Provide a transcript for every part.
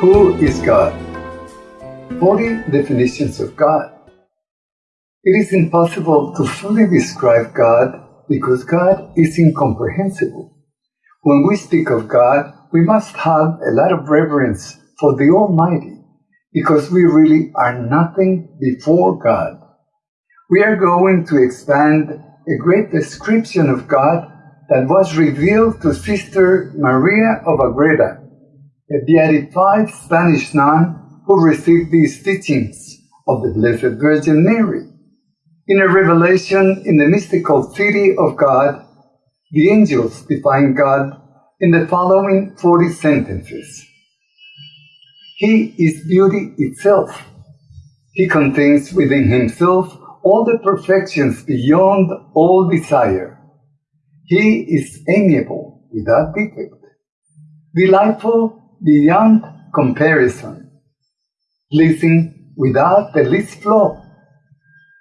Who is God? 40 definitions of God. It is impossible to fully describe God because God is incomprehensible. When we speak of God, we must have a lot of reverence for the Almighty because we really are nothing before God. We are going to expand a great description of God that was revealed to Sister Maria of Agreda a beatified Spanish nun who received these teachings of the Blessed Virgin Mary. In a revelation in the mystical city of God, the angels define God in the following 40 sentences. He is beauty itself. He contains within himself all the perfections beyond all desire. He is amiable without defect, delightful beyond comparison, pleasing without the least flaw.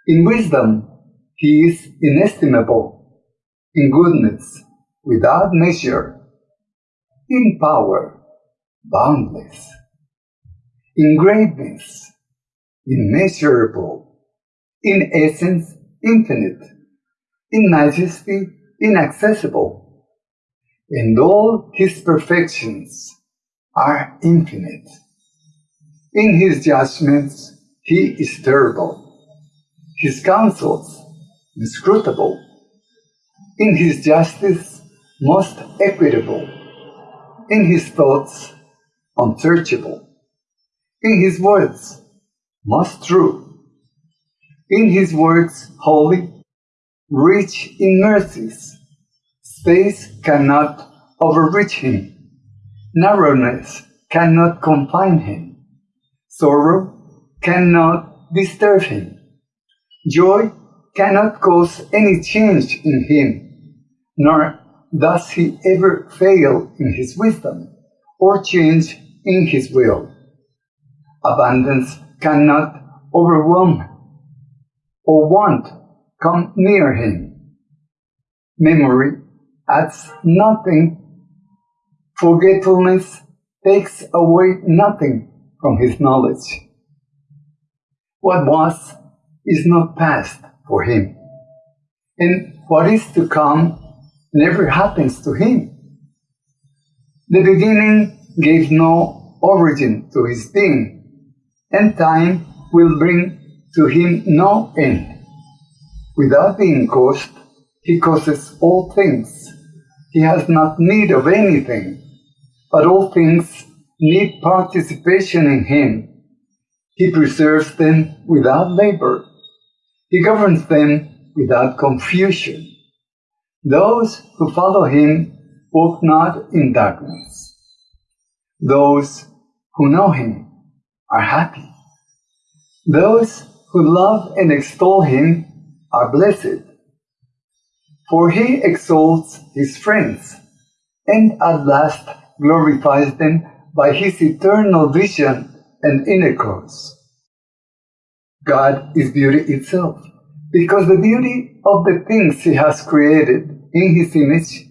In wisdom, he is inestimable, in goodness, without measure, in power, boundless, in greatness, immeasurable, in essence, infinite, in majesty, inaccessible, and all his perfections are infinite. In his judgments, he is terrible. His counsels, inscrutable. In his justice, most equitable. In his thoughts, unsearchable. In his words, most true. In his words, holy, rich in mercies. Space cannot overreach him Narrowness cannot confine him. Sorrow cannot disturb him. Joy cannot cause any change in him, nor does he ever fail in his wisdom or change in his will. Abundance cannot overwhelm or want come near him. Memory adds nothing Forgetfulness takes away nothing from his knowledge. What was is not past for him, and what is to come never happens to him. The beginning gave no origin to his being, and time will bring to him no end. Without being caused, he causes all things. He has not need of anything but all things need participation in Him. He preserves them without labor. He governs them without confusion. Those who follow Him walk not in darkness. Those who know Him are happy. Those who love and extol Him are blessed. For He exalts His friends, and at last glorifies them by his eternal vision and intercourse. God is beauty itself, because the beauty of the things he has created in his image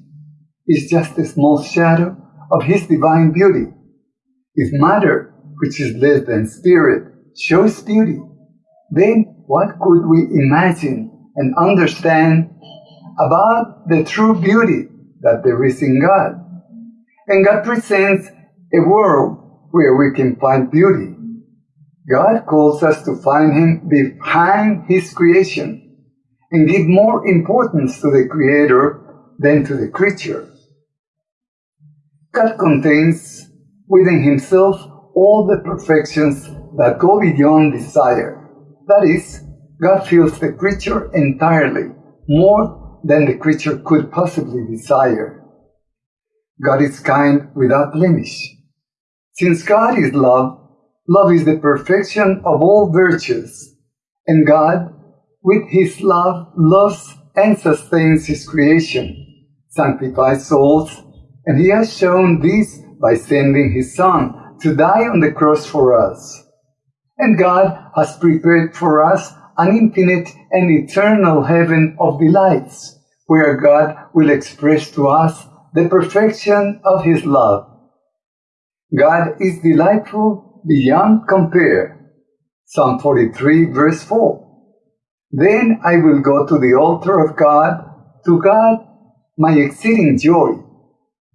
is just a small shadow of his divine beauty. If matter, which is less than spirit, shows beauty, then what could we imagine and understand about the true beauty that there is in God? And God presents a world where we can find beauty. God calls us to find Him behind His creation and give more importance to the Creator than to the creature. God contains within Himself all the perfections that go beyond desire. That is, God fills the creature entirely, more than the creature could possibly desire. God is kind without blemish. Since God is love, love is the perfection of all virtues, and God, with his love, loves and sustains his creation, sanctifies souls, and he has shown this by sending his Son to die on the cross for us. And God has prepared for us an infinite and eternal heaven of delights, where God will express to us the perfection of His love. God is delightful beyond compare. Psalm 43 verse 4. Then I will go to the altar of God, to God my exceeding joy.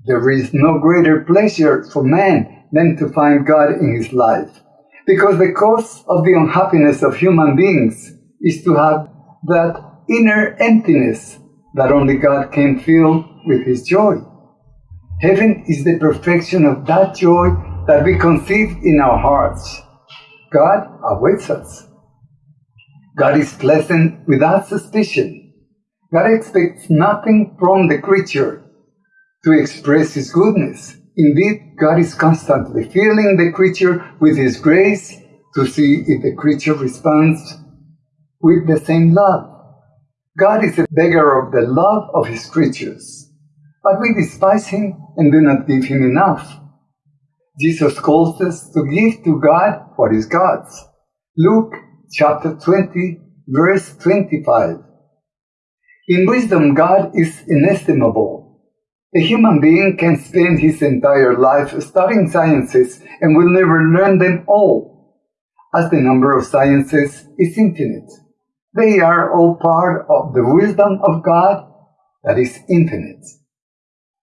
There is no greater pleasure for man than to find God in his life, because the cause of the unhappiness of human beings is to have that inner emptiness that only God can fill with his joy. Heaven is the perfection of that joy that we conceive in our hearts. God awaits us. God is pleasant without suspicion. God expects nothing from the creature to express His goodness. Indeed, God is constantly filling the creature with His grace to see if the creature responds with the same love. God is a beggar of the love of His creatures, but we despise Him and do not give Him enough. Jesus calls us to give to God what is God's. Luke chapter 20, verse 25. In wisdom, God is inestimable. A human being can spend his entire life studying sciences and will never learn them all, as the number of sciences is infinite. They are all part of the wisdom of God that is infinite.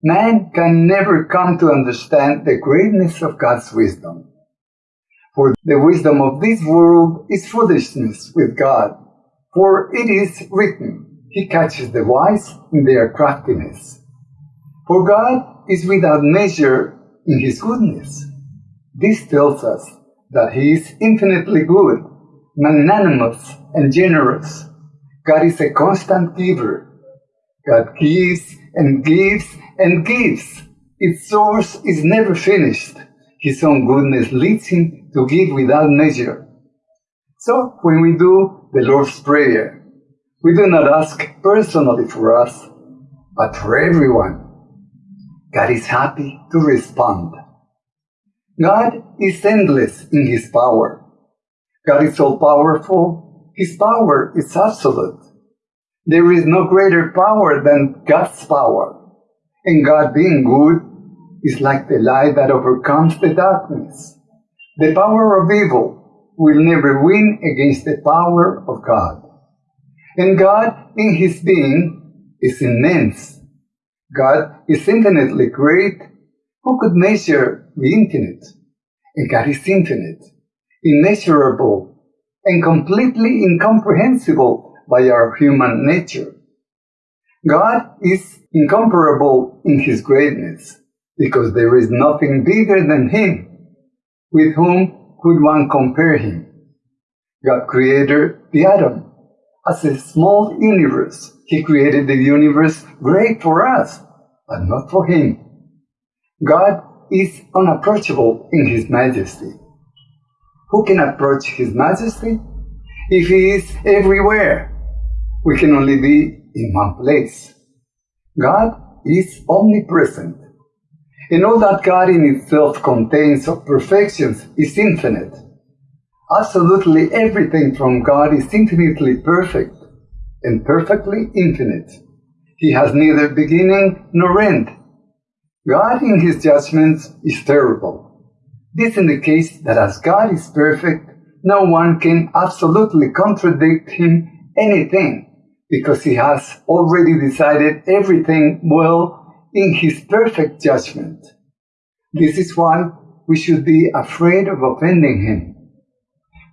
Man can never come to understand the greatness of God's wisdom. For the wisdom of this world is foolishness with God. For it is written, He catches the wise in their craftiness. For God is without measure in His goodness. This tells us that He is infinitely good, magnanimous, and generous. God is a constant giver. God gives and gives and gives. Its source is never finished. His own goodness leads him to give without measure. So when we do the Lord's Prayer, we do not ask personally for us, but for everyone. God is happy to respond. God is endless in His power. God is all powerful. His power is absolute. There is no greater power than God's power. And God being good is like the light that overcomes the darkness. The power of evil will never win against the power of God. And God, in His being, is immense. God is infinitely great. Who could measure the infinite? And God is infinite, immeasurable, and completely incomprehensible by our human nature. God is incomparable in his greatness, because there is nothing bigger than him. With whom could one compare him? God created the atom as a small universe. He created the universe great for us, but not for him. God is unapproachable in his majesty. Who can approach his majesty? If he is everywhere, we can only be in one place. God is omnipresent. And all that God in itself contains of perfections is infinite. Absolutely everything from God is infinitely perfect and perfectly infinite. He has neither beginning nor end. God in his judgments is terrible. This indicates that as God is perfect, no one can absolutely contradict him anything because he has already decided everything well in his perfect judgment. This is why we should be afraid of offending him.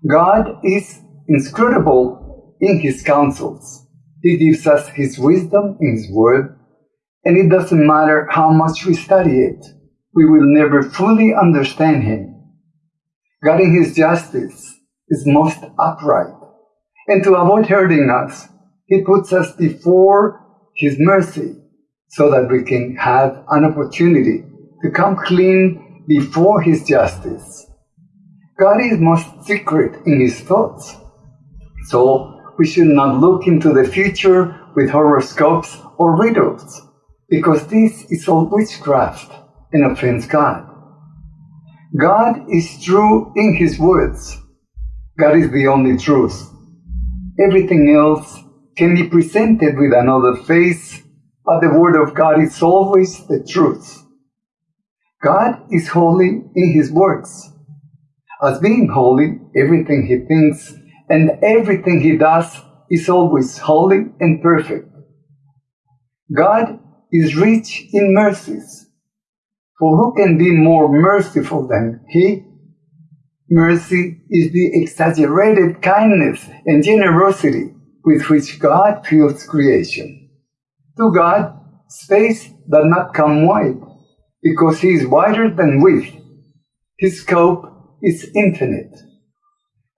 God is inscrutable in his counsels. He gives us his wisdom in his word, and it doesn't matter how much we study it, we will never fully understand him. God in his justice is most upright, and to avoid hurting us, he puts us before His mercy so that we can have an opportunity to come clean before His justice. God is most secret in His thoughts. So we should not look into the future with horoscopes or riddles, because this is all witchcraft and offends God. God is true in His words. God is the only truth. Everything else can be presented with another face but the Word of God is always the truth. God is holy in His works. As being holy, everything He thinks and everything He does is always holy and perfect. God is rich in mercies. For who can be more merciful than He? Mercy is the exaggerated kindness and generosity with which God fills creation. To God, space does not come wide, because He is wider than width. His scope is infinite.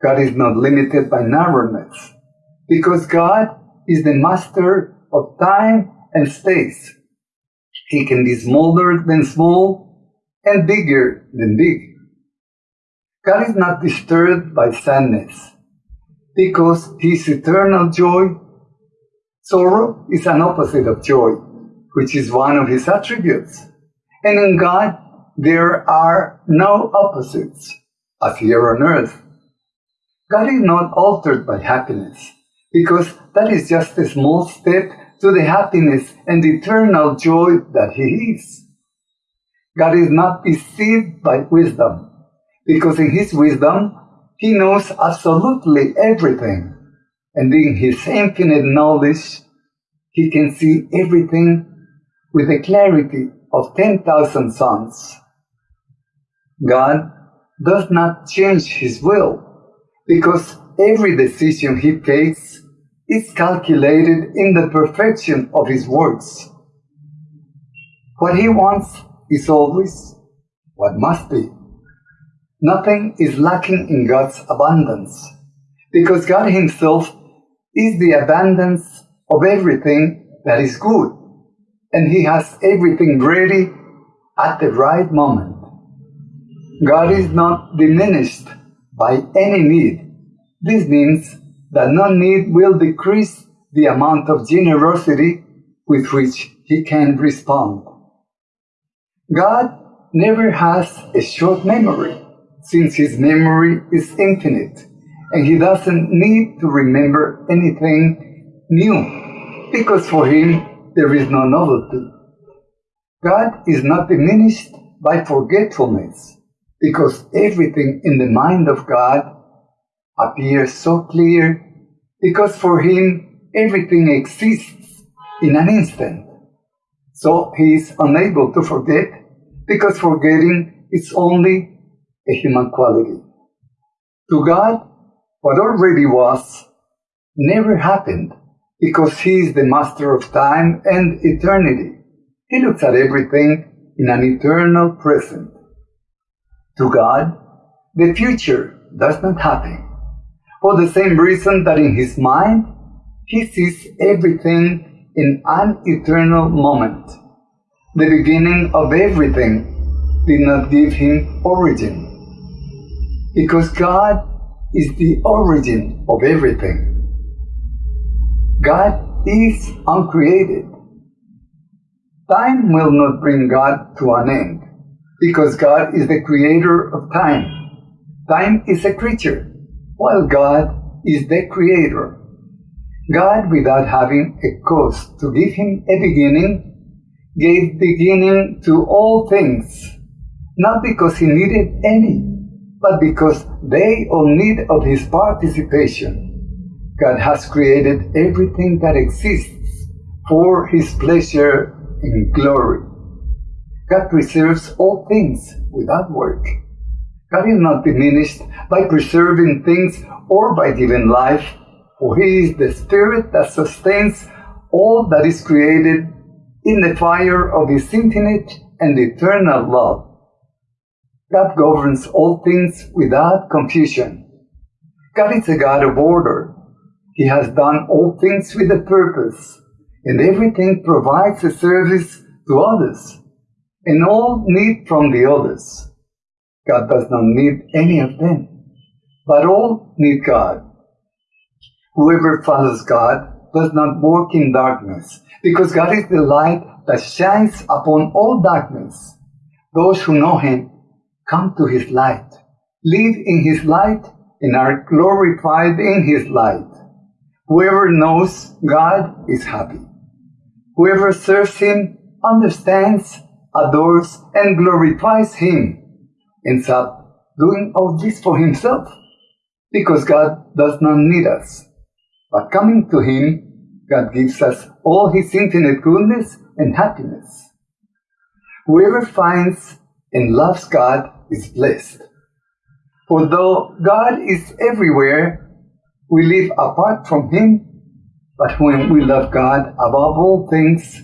God is not limited by narrowness, because God is the master of time and space. He can be smaller than small and bigger than big. God is not disturbed by sadness because His eternal joy. Sorrow is an opposite of joy, which is one of His attributes. And in God, there are no opposites, as here on earth. God is not altered by happiness, because that is just a small step to the happiness and eternal joy that He is. God is not deceived by wisdom, because in His wisdom, He knows absolutely everything. And in His infinite knowledge, He can see everything with the clarity of 10,000 suns. God does not change His will, because every decision He takes is calculated in the perfection of His works. What He wants is always what must be. Nothing is lacking in God's abundance because God Himself is the abundance of everything that is good and He has everything ready at the right moment. God is not diminished by any need. This means that no need will decrease the amount of generosity with which He can respond. God never has a short memory since his memory is infinite and he doesn't need to remember anything new because for him there is no novelty. God is not diminished by forgetfulness because everything in the mind of God appears so clear because for him everything exists in an instant. So he is unable to forget because forgetting is only a human quality. To God, what already was never happened because He is the master of time and eternity. He looks at everything in an eternal present. To God, the future does not happen for the same reason that in His mind, He sees everything in an eternal moment. The beginning of everything did not give Him origin because God is the origin of everything. God is uncreated. Time will not bring God to an end because God is the creator of time. Time is a creature, while God is the creator. God, without having a cause to give him a beginning, gave beginning to all things, not because he needed any, but because they all need of his participation. God has created everything that exists for his pleasure and glory. God preserves all things without work. God is not diminished by preserving things or by giving life, for he is the spirit that sustains all that is created in the fire of his infinite and eternal love. God governs all things without confusion. God is a God of order. He has done all things with a purpose, and everything provides a service to others, and all need from the others. God does not need any of them, but all need God. Whoever follows God does not walk in darkness, because God is the light that shines upon all darkness. Those who know Him come to his light, live in his light, and are glorified in his light. Whoever knows God is happy. Whoever serves him understands, adores, and glorifies him, up doing all this for himself, because God does not need us. But coming to him, God gives us all his infinite goodness and happiness. Whoever finds and loves God is blessed. For though God is everywhere, we live apart from him but when we love God above all things,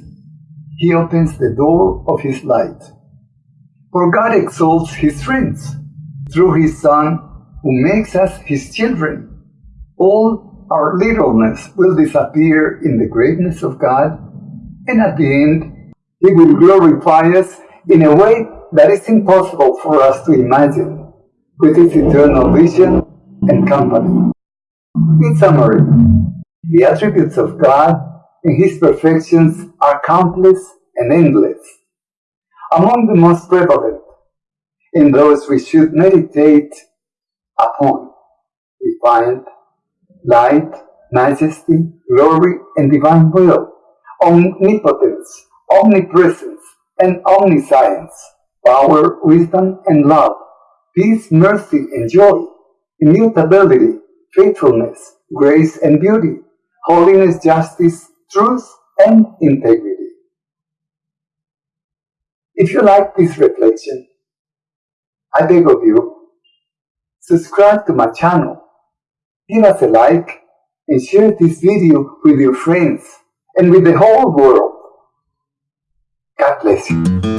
He opens the door of His light. For God exalts His friends through His Son, who makes us His children. All our littleness will disappear in the greatness of God, and at the end, He will glorify us in a way that is impossible for us to imagine, with His eternal vision and company. In summary, the attributes of God and His perfections are countless and endless. Among the most prevalent, in those we should meditate upon, we find light, majesty, glory, and divine will, omnipotence, omnipresence, and omniscience, power, wisdom, and love, peace, mercy, and joy, immutability, faithfulness, grace, and beauty, holiness, justice, truth, and integrity. If you like this reflection, I beg of you, subscribe to my channel, give us a like, and share this video with your friends and with the whole world. God bless you.